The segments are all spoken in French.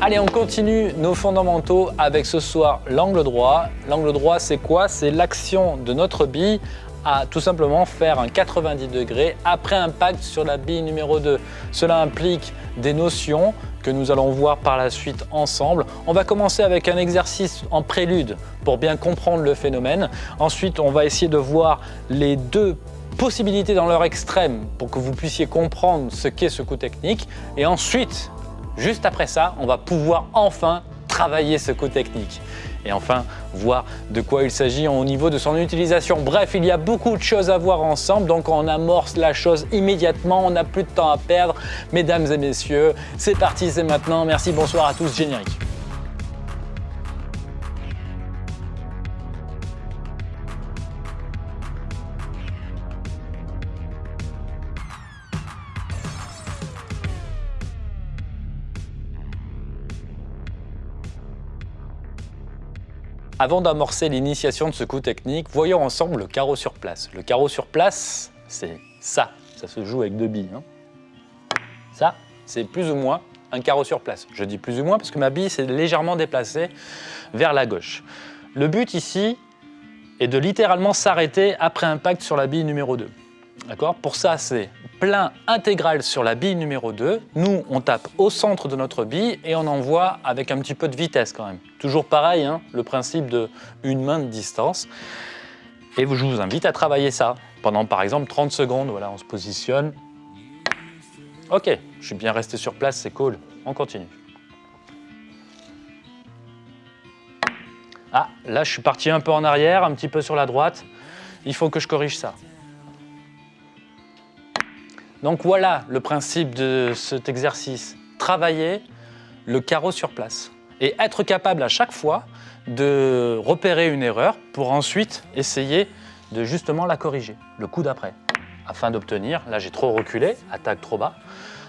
Allez, on continue nos fondamentaux avec ce soir l'angle droit. L'angle droit, c'est quoi? C'est l'action de notre bille à tout simplement faire un 90 degrés après impact sur la bille numéro 2. Cela implique des notions que nous allons voir par la suite ensemble. On va commencer avec un exercice en prélude pour bien comprendre le phénomène. Ensuite, on va essayer de voir les deux possibilités dans leur extrême pour que vous puissiez comprendre ce qu'est ce coup technique. Et ensuite, juste après ça, on va pouvoir enfin travailler ce coup technique et enfin voir de quoi il s'agit au niveau de son utilisation. Bref, il y a beaucoup de choses à voir ensemble, donc on amorce la chose immédiatement, on n'a plus de temps à perdre. Mesdames et messieurs, c'est parti, c'est maintenant. Merci, bonsoir à tous, générique. Avant d'amorcer l'initiation de ce coup technique, voyons ensemble le carreau sur place. Le carreau sur place, c'est ça. Ça se joue avec deux billes. Hein. Ça, c'est plus ou moins un carreau sur place. Je dis plus ou moins parce que ma bille s'est légèrement déplacée vers la gauche. Le but ici est de littéralement s'arrêter après impact sur la bille numéro 2. D'accord? Pour ça, c'est plein intégral sur la bille numéro 2. Nous, on tape au centre de notre bille et on envoie avec un petit peu de vitesse quand même. Toujours pareil, hein, le principe de une main de distance. Et je vous invite à travailler ça pendant par exemple 30 secondes. Voilà, on se positionne. Ok, je suis bien resté sur place, c'est cool. On continue. Ah, là je suis parti un peu en arrière, un petit peu sur la droite. Il faut que je corrige ça. Donc voilà le principe de cet exercice. Travailler le carreau sur place et être capable à chaque fois de repérer une erreur pour ensuite essayer de justement la corriger le coup d'après afin d'obtenir, là j'ai trop reculé, attaque trop bas,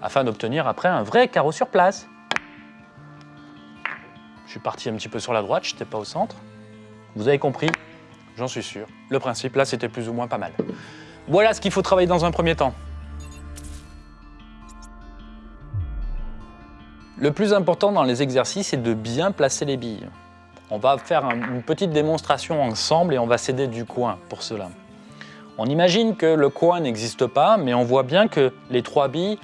afin d'obtenir après un vrai carreau sur place. Je suis parti un petit peu sur la droite, je n'étais pas au centre. Vous avez compris, j'en suis sûr. Le principe là c'était plus ou moins pas mal. Voilà ce qu'il faut travailler dans un premier temps. Le plus important dans les exercices, c'est de bien placer les billes. On va faire une petite démonstration ensemble et on va s'aider du coin pour cela. On imagine que le coin n'existe pas, mais on voit bien que les trois billes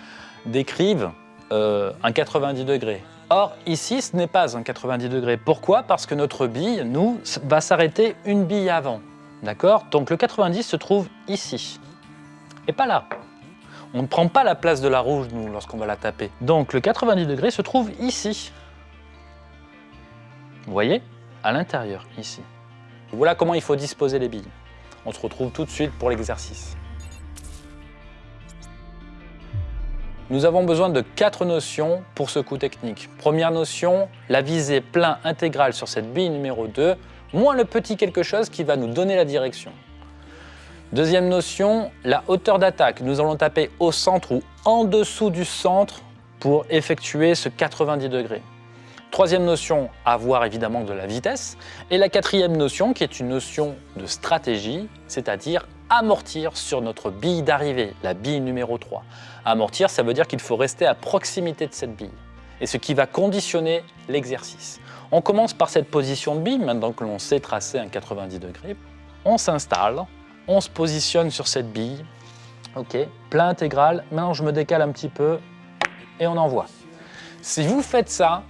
décrivent euh, un 90 degrés. Or, ici, ce n'est pas un 90 degrés. Pourquoi? Parce que notre bille, nous, va s'arrêter une bille avant. D'accord? Donc le 90 se trouve ici, et pas là. On ne prend pas la place de la rouge, nous, lorsqu'on va la taper. Donc le 90 degrés se trouve ici. Vous voyez? À l'intérieur, ici. Voilà comment il faut disposer les billes. On se retrouve tout de suite pour l'exercice. Nous avons besoin de quatre notions pour ce coup technique. Première notion, la visée plein intégrale sur cette bille numéro 2, moins le petit quelque chose qui va nous donner la direction. Deuxième notion, la hauteur d'attaque. Nous allons taper au centre ou en dessous du centre pour effectuer ce 90 degrés. Troisième notion, avoir évidemment de la vitesse. Et la quatrième notion, qui est une notion de stratégie, c'est-à-dire amortir sur notre bille d'arrivée, la bille numéro 3. Amortir, ça veut dire qu'il faut rester à proximité de cette bille, et ce qui va conditionner l'exercice. On commence par cette position de bille, maintenant que l'on sait tracer un 90 degrés. On s'installe, on se positionne sur cette bille. Ok, plein intégral. Maintenant, je me décale un petit peu et on envoie. Si vous faites ça,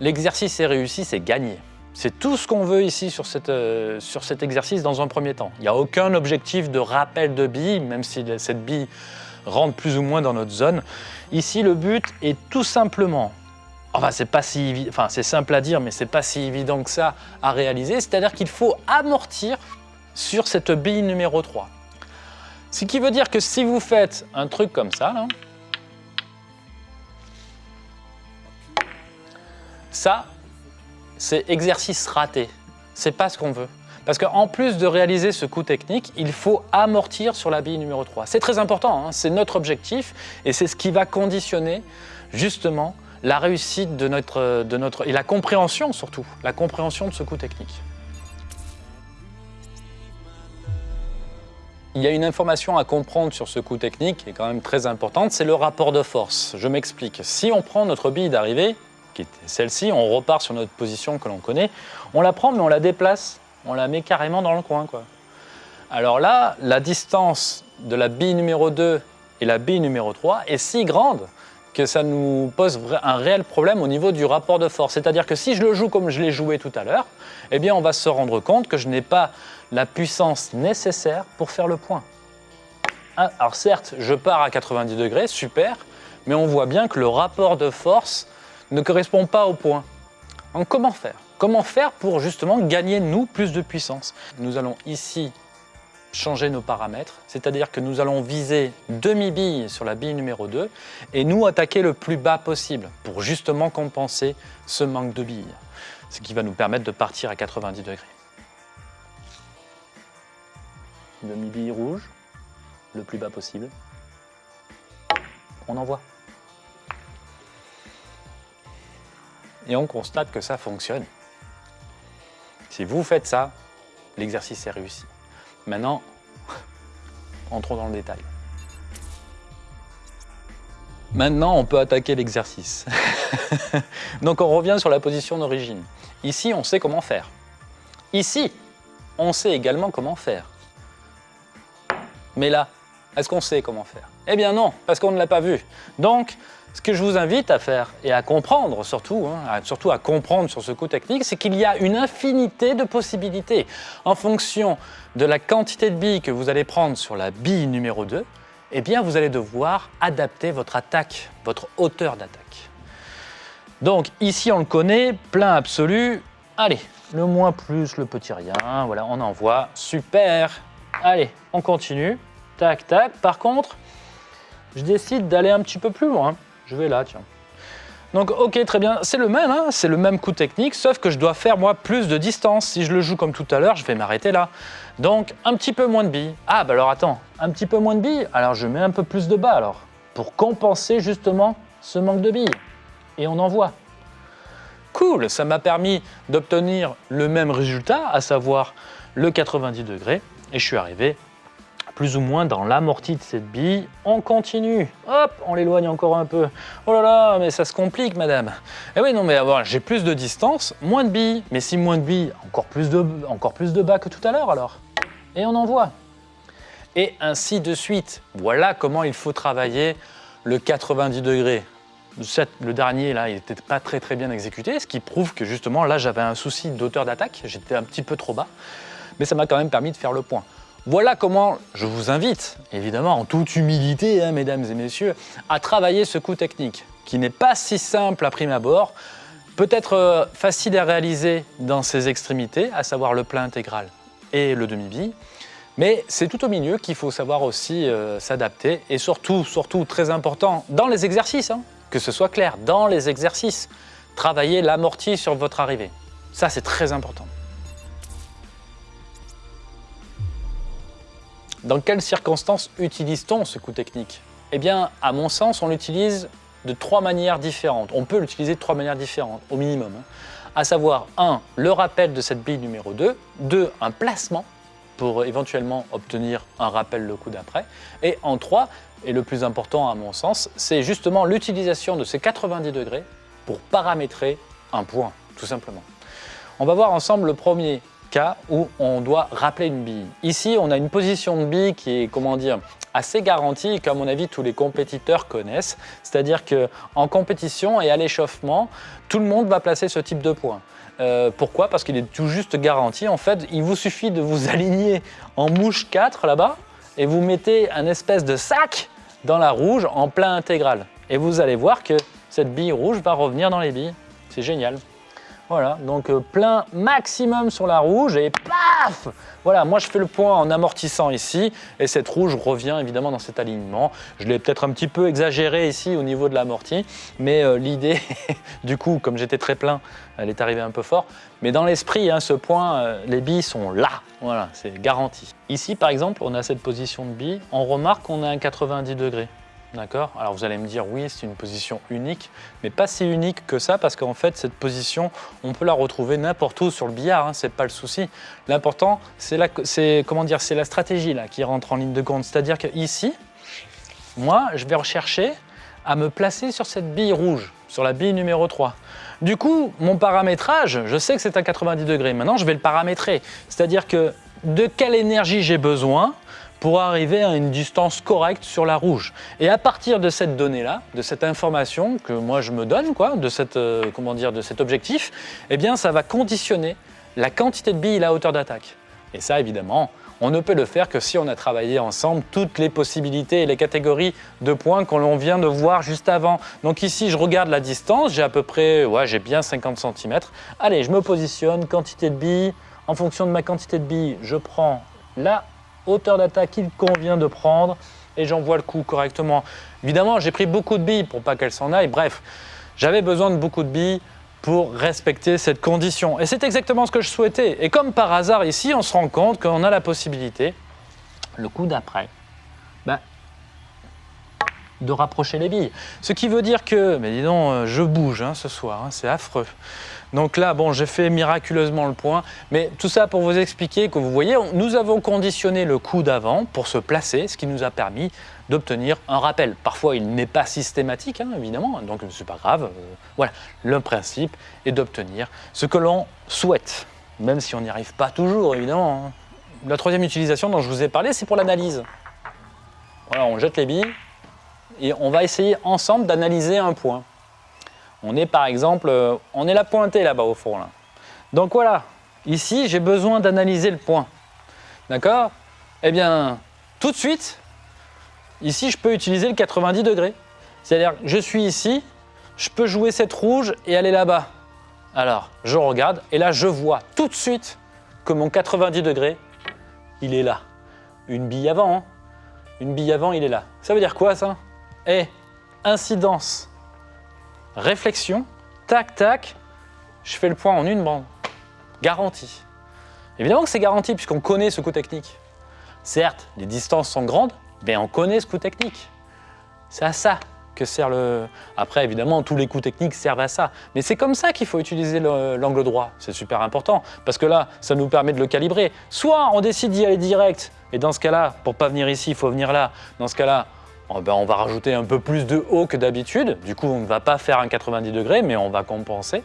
l'exercice est réussi, c'est gagné. C'est tout ce qu'on veut ici sur, cette, euh, sur cet exercice dans un premier temps. Il n'y a aucun objectif de rappel de bille, même si cette bille rentre plus ou moins dans notre zone. Ici, le but est tout simplement, enfin c'est pas si enfin c'est simple à dire, mais c'est pas si évident que ça à réaliser, c'est-à-dire qu'il faut amortir sur cette bille numéro 3. Ce qui veut dire que si vous faites un truc comme ça, ça, c'est exercice raté. C'est pas ce qu'on veut. Parce qu'en plus de réaliser ce coup technique, il faut amortir sur la bille numéro 3. C'est très important, hein. c'est notre objectif et c'est ce qui va conditionner justement la réussite de notre, de notre, et la compréhension surtout, la compréhension de ce coup technique. Il y a une information à comprendre sur ce coup technique qui est quand même très importante, c'est le rapport de force. Je m'explique. Si on prend notre bille d'arrivée, qui était celle-ci, on repart sur notre position que l'on connaît, on la prend mais on la déplace, on la met carrément dans le coin. Alors là, la distance de la bille numéro 2 et la bille numéro 3 est si grande que ça nous pose un réel problème au niveau du rapport de force. C'est-à-dire que si je le joue comme je l'ai joué tout à l'heure, eh bien on va se rendre compte que je n'ai pas la puissance nécessaire pour faire le point. Ah, alors certes, je pars à 90 degrés, super, mais on voit bien que le rapport de force ne correspond pas au point. Donc comment faire? Comment faire pour justement gagner, nous, plus de puissance? Nous allons ici changer nos paramètres, c'est-à-dire que nous allons viser demi-bille sur la bille numéro 2 et nous attaquer le plus bas possible pour justement compenser ce manque de billes, ce qui va nous permettre de partir à 90 degrés. Demi-bille rouge, le plus bas possible. On envoie. Et on constate que ça fonctionne. Si vous faites ça, l'exercice est réussi. Maintenant, entrons dans le détail. Maintenant, on peut attaquer l'exercice. Donc on revient sur la position d'origine. Ici, on sait comment faire. Ici, on sait également comment faire. Mais là, est-ce qu'on sait comment faire? Eh bien non, parce qu'on ne l'a pas vu. Donc, ce que je vous invite à faire et à comprendre surtout, hein, surtout à comprendre sur ce coup technique, c'est qu'il y a une infinité de possibilités. En fonction de la quantité de billes que vous allez prendre sur la bille numéro 2, eh bien vous allez devoir adapter votre attaque, votre hauteur d'attaque. Donc ici on le connaît, plein absolu. Allez, le moins plus, le petit rien, voilà, on envoie, super. Allez, on continue, tac, tac. Par contre, je décide d'aller un petit peu plus loin. Je vais là, tiens. Donc ok, très bien, c'est le même, hein, c'est le même coup technique, sauf que je dois faire moi plus de distance. Si je le joue comme tout à l'heure, je vais m'arrêter là. Donc un petit peu moins de billes. Ah bah alors attends, un petit peu moins de billes, alors je mets un peu plus de bas alors, pour compenser justement ce manque de billes. Et on envoie. Cool, ça m'a permis d'obtenir le même résultat, à savoir le 90 degrés, et je suis arrivé plus ou moins dans l'amorti de cette bille. On continue, hop, on l'éloigne encore un peu. Oh là là, mais ça se complique, madame. Eh oui, non, mais j'ai plus de distance, moins de billes. Mais si moins de billes, encore plus de, bas que tout à l'heure alors. Et on envoie. Et ainsi de suite. Voilà comment il faut travailler le 90 degrés. Le dernier, là, il n'était pas très très bien exécuté, ce qui prouve que justement, là, j'avais un souci d'auteur d'attaque, j'étais un petit peu trop bas, mais ça m'a quand même permis de faire le point. Voilà comment je vous invite, évidemment en toute humilité, hein, mesdames et messieurs, à travailler ce coup technique, qui n'est pas si simple à prime abord, peut-être euh, facile à réaliser dans ses extrémités, à savoir le plein intégral et le demi-bille, mais c'est tout au milieu qu'il faut savoir aussi euh, s'adapter et surtout, surtout très important, dans les exercices, hein, que ce soit clair, dans les exercices, travailler l'amorti sur votre arrivée. Ça, c'est très important. Dans quelles circonstances utilise-t-on ce coup technique? Eh bien, à mon sens, on l'utilise de trois manières différentes. On peut l'utiliser de trois manières différentes, au minimum. Hein. À savoir, 1. Le rappel de cette bille numéro 2. 2. Un placement pour éventuellement obtenir un rappel le coup d'après. Et en 3, et le plus important à mon sens, c'est justement l'utilisation de ces 90 degrés pour paramétrer un point, tout simplement. On va voir ensemble le premier cas où on doit rappeler une bille. Ici, on a une position de bille qui est, comment dire, assez garantie qu'à mon avis, tous les compétiteurs connaissent. C'est-à-dire qu'en compétition et à l'échauffement, tout le monde va placer ce type de point. Euh, pourquoi? Parce qu'il est tout juste garanti. En fait, il vous suffit de vous aligner en mouche 4 là-bas et vous mettez un espèce de sac dans la rouge en plein intégral. Et vous allez voir que cette bille rouge va revenir dans les billes. C'est génial. Voilà, donc euh, plein maximum sur la rouge et paf Voilà, moi je fais le point en amortissant ici et cette rouge revient évidemment dans cet alignement. Je l'ai peut-être un petit peu exagéré ici au niveau de l'amorti, mais euh, l'idée, du coup, comme j'étais très plein, elle est arrivée un peu fort. Mais dans l'esprit, hein, ce point, euh, les billes sont là, voilà, c'est garanti. Ici, par exemple, on a cette position de billes, on remarque qu'on a un 90 degrés. D'accord Alors vous allez me dire, oui, c'est une position unique, mais pas si unique que ça, parce qu'en fait, cette position, on peut la retrouver n'importe où sur le billard, hein, c'est pas le souci. L'important, c'est la, la stratégie là, qui rentre en ligne de compte. C'est-à-dire qu'ici, moi, je vais rechercher à me placer sur cette bille rouge, sur la bille numéro 3. Du coup, mon paramétrage, je sais que c'est à 90 degrés. Maintenant, je vais le paramétrer. C'est-à-dire que de quelle énergie j'ai besoin pour arriver à une distance correcte sur la rouge. Et à partir de cette donnée-là, de cette information que moi je me donne, quoi, de, cette, euh, comment dire, de cet objectif, eh bien ça va conditionner la quantité de billes et la hauteur d'attaque. Et ça, évidemment, on ne peut le faire que si on a travaillé ensemble toutes les possibilités et les catégories de points qu'on vient de voir juste avant. Donc ici, je regarde la distance, j'ai à peu près, ouais, j'ai bien 50 cm. Allez, je me positionne, quantité de billes. En fonction de ma quantité de billes, je prends la hauteur d'attaque qu'il convient de prendre et j'envoie le coup correctement. Évidemment, j'ai pris beaucoup de billes pour pas qu'elles s'en aillent. Bref, j'avais besoin de beaucoup de billes pour respecter cette condition. Et c'est exactement ce que je souhaitais. Et comme par hasard ici, on se rend compte qu'on a la possibilité, le coup d'après, ben, de rapprocher les billes. Ce qui veut dire que, mais dis donc, euh, je bouge hein, ce soir, hein, c'est affreux. Donc là, bon, j'ai fait miraculeusement le point, mais tout ça pour vous expliquer que vous voyez, nous avons conditionné le coup d'avant pour se placer, ce qui nous a permis d'obtenir un rappel. Parfois, il n'est pas systématique, hein, évidemment, donc ce n'est pas grave. Euh, voilà, le principe est d'obtenir ce que l'on souhaite, même si on n'y arrive pas toujours, évidemment. La troisième utilisation dont je vous ai parlé, c'est pour l'analyse. Voilà, on jette les billes et on va essayer ensemble d'analyser un point. On est par exemple, euh, on est là pointé là-bas au fond. Donc voilà, ici j'ai besoin d'analyser le point. D'accord? Eh bien, tout de suite, ici je peux utiliser le 90 degrés. C'est-à-dire je suis ici, je peux jouer cette rouge et aller là-bas. Alors, je regarde et là je vois tout de suite que mon 90 degrés, il est là. Une bille avant, hein. une bille avant, il est là. Ça veut dire quoi ça? Eh, incidence réflexion, tac, tac, je fais le point en une bande. Garantie. Évidemment que c'est garanti puisqu'on connaît ce coup technique. Certes, les distances sont grandes, mais on connaît ce coup technique. C'est à ça que sert le... Après, évidemment, tous les coups techniques servent à ça. Mais c'est comme ça qu'il faut utiliser l'angle droit. C'est super important parce que là, ça nous permet de le calibrer. Soit on décide d'y aller direct, et dans ce cas-là, pour pas venir ici, il faut venir là. Dans ce cas-là, Oh, ben, on va rajouter un peu plus de haut que d'habitude. Du coup, on ne va pas faire un 90 degrés, mais on va compenser.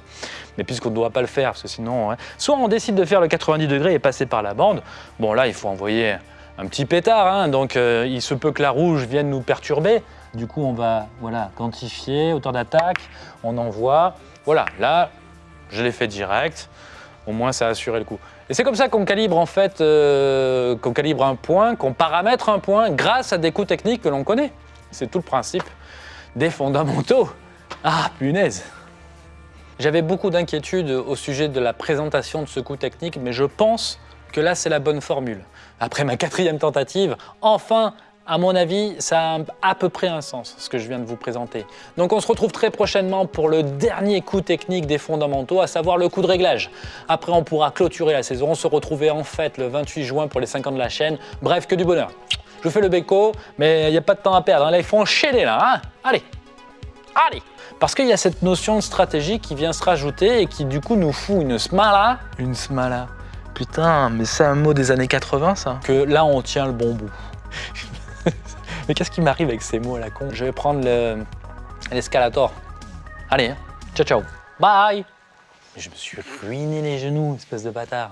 Mais puisqu'on ne doit pas le faire, parce que sinon... Soit on décide de faire le 90 degrés et passer par la bande. Bon, là, il faut envoyer un petit pétard, hein. donc euh, il se peut que la rouge vienne nous perturber. Du coup, on va voilà, quantifier, hauteur d'attaque, on envoie. Voilà, là, je l'ai fait direct. Au moins, ça a assuré le coup. Et c'est comme ça qu'on calibre en fait, euh, qu'on calibre un point, qu'on paramètre un point grâce à des coups techniques que l'on connaît. C'est tout le principe des fondamentaux. Ah, punaise J'avais beaucoup d'inquiétudes au sujet de la présentation de ce coup technique, mais je pense que là, c'est la bonne formule. Après ma quatrième tentative, enfin, à mon avis, ça a à peu près un sens, ce que je viens de vous présenter. Donc on se retrouve très prochainement pour le dernier coup technique des fondamentaux, à savoir le coup de réglage. Après, on pourra clôturer la saison, se retrouver en fête le 28 juin pour les 5 ans de la chaîne. Bref, que du bonheur. Je vous fais le béco, mais il n'y a pas de temps à perdre. Hein. Là, il faut enchaîner là. Hein Allez Allez Parce qu'il y a cette notion de stratégie qui vient se rajouter et qui du coup nous fout une smala. Une smala. Putain, mais c'est un mot des années 80 ça. Que là, on tient le bon bout. Mais qu'est-ce qui m'arrive avec ces mots à la con? Je vais prendre l'escalator. Allez, hein. ciao ciao. Bye Je me suis ruiné les genoux, espèce de bâtard.